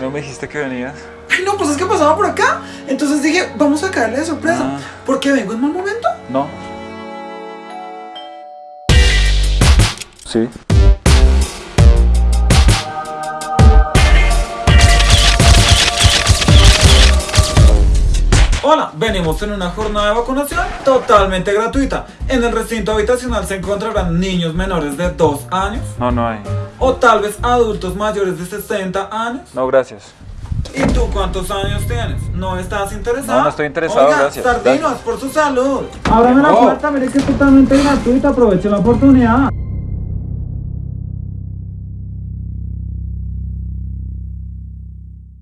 dijiste que venías? Ay, no, pues es que pasaba por acá. Entonces dije, vamos a caerle de sorpresa. Ah. ¿Por qué vengo en mal momento? No. Sí. Hola, venimos en una jornada de vacunación totalmente gratuita. En el recinto habitacional se encontrarán niños menores de 2 años No, no hay. O tal vez adultos mayores de 60 años. No, gracias. ¿Y tú cuántos años tienes? ¿No estás interesado? No, no estoy interesado, Oiga, gracias. Sardinos, Gracias. por su salud. Ábrame la Oh. puerta, mire que es totalmente gratuita, aproveche la oportunidad.